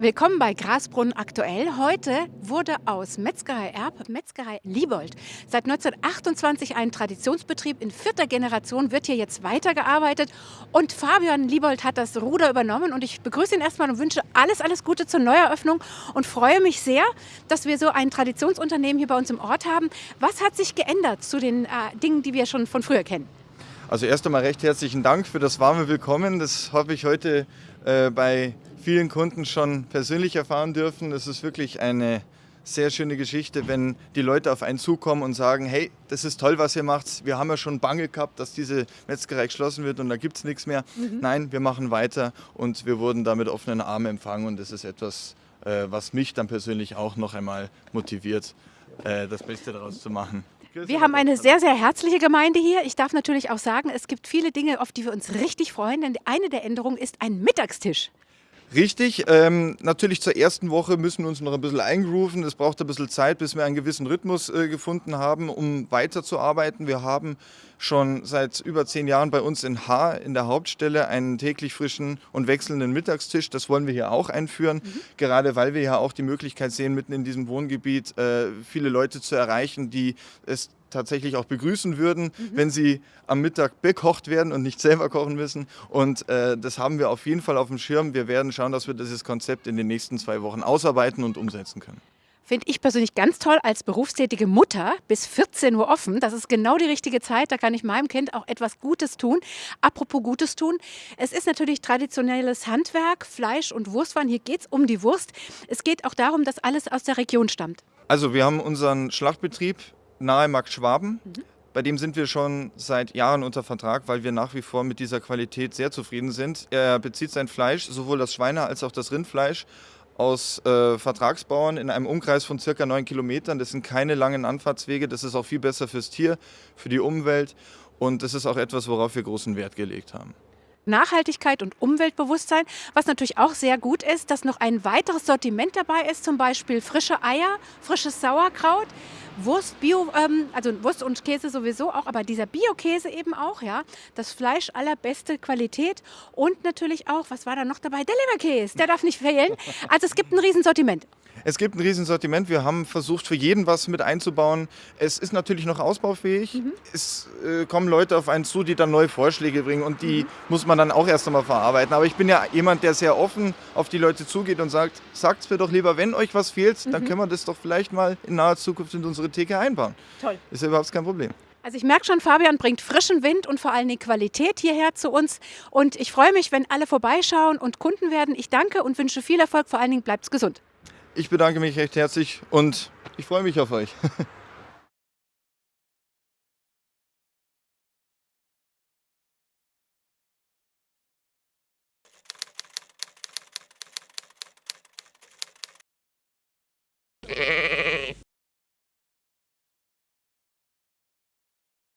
Willkommen bei Grasbrunn aktuell. Heute wurde aus Metzgerei Erb Metzgerei Liebold. Seit 1928 ein Traditionsbetrieb. In vierter Generation wird hier jetzt weitergearbeitet. Und Fabian Liebold hat das Ruder übernommen. Und ich begrüße ihn erstmal und wünsche alles, alles Gute zur Neueröffnung und freue mich sehr, dass wir so ein Traditionsunternehmen hier bei uns im Ort haben. Was hat sich geändert zu den äh, Dingen, die wir schon von früher kennen? Also erst einmal recht herzlichen Dank für das warme Willkommen. Das habe ich heute äh, bei vielen Kunden schon persönlich erfahren dürfen. Es ist wirklich eine sehr schöne Geschichte, wenn die Leute auf einen zukommen und sagen, hey, das ist toll, was ihr macht. Wir haben ja schon Bange gehabt, dass diese Metzgerei geschlossen wird und da gibt es nichts mehr. Mhm. Nein, wir machen weiter und wir wurden da mit offenen Armen empfangen und das ist etwas, äh, was mich dann persönlich auch noch einmal motiviert, äh, das Beste daraus zu machen. Wir haben eine sehr, sehr herzliche Gemeinde hier. Ich darf natürlich auch sagen, es gibt viele Dinge, auf die wir uns richtig freuen, denn eine der Änderungen ist ein Mittagstisch. Richtig, ähm, natürlich zur ersten Woche müssen wir uns noch ein bisschen eingrooven. Es braucht ein bisschen Zeit, bis wir einen gewissen Rhythmus äh, gefunden haben, um weiterzuarbeiten. Wir haben schon seit über zehn Jahren bei uns in Haar in der Hauptstelle einen täglich frischen und wechselnden Mittagstisch. Das wollen wir hier auch einführen, mhm. gerade weil wir ja auch die Möglichkeit sehen, mitten in diesem Wohngebiet äh, viele Leute zu erreichen, die es tatsächlich auch begrüßen würden, mhm. wenn sie am Mittag bekocht werden und nicht selber kochen müssen. Und äh, das haben wir auf jeden Fall auf dem Schirm. Wir werden schauen, dass wir dieses Konzept in den nächsten zwei Wochen ausarbeiten und umsetzen können. Finde ich persönlich ganz toll als berufstätige Mutter bis 14 Uhr offen. Das ist genau die richtige Zeit. Da kann ich meinem Kind auch etwas Gutes tun. Apropos Gutes tun. Es ist natürlich traditionelles Handwerk, Fleisch und Wurstwaren. Hier geht es um die Wurst. Es geht auch darum, dass alles aus der Region stammt. Also wir haben unseren Schlachtbetrieb nahe Markt Schwaben. Mhm. Bei dem sind wir schon seit Jahren unter Vertrag, weil wir nach wie vor mit dieser Qualität sehr zufrieden sind. Er bezieht sein Fleisch, sowohl das Schweine- als auch das Rindfleisch, aus äh, Vertragsbauern in einem Umkreis von circa neun Kilometern. Das sind keine langen Anfahrtswege. Das ist auch viel besser fürs Tier, für die Umwelt. Und das ist auch etwas, worauf wir großen Wert gelegt haben. Nachhaltigkeit und Umweltbewusstsein. Was natürlich auch sehr gut ist, dass noch ein weiteres Sortiment dabei ist, zum Beispiel frische Eier, frisches Sauerkraut, Wurst, Bio, ähm, also Wurst und Käse sowieso auch, aber dieser Bio-Käse eben auch, ja. Das Fleisch allerbeste Qualität und natürlich auch, was war da noch dabei? Der Leberkäse, der darf nicht fehlen. Also es gibt ein Riesensortiment. Es gibt ein Riesensortiment. Wir haben versucht, für jeden was mit einzubauen. Es ist natürlich noch ausbaufähig. Mhm. Es äh, kommen Leute auf einen zu, die dann neue Vorschläge bringen und die mhm. muss man dann auch erst einmal verarbeiten. Aber ich bin ja jemand, der sehr offen auf die Leute zugeht und sagt, sagt es mir doch lieber, wenn euch was fehlt, mhm. dann können wir das doch vielleicht mal in naher Zukunft in unsere Theke einbauen. Toll. Ist ja überhaupt kein Problem. Also ich merke schon, Fabian bringt frischen Wind und vor allem die Qualität hierher zu uns. Und ich freue mich, wenn alle vorbeischauen und Kunden werden. Ich danke und wünsche viel Erfolg. Vor allen Dingen bleibt gesund. Ich bedanke mich recht herzlich und ich freue mich auf euch.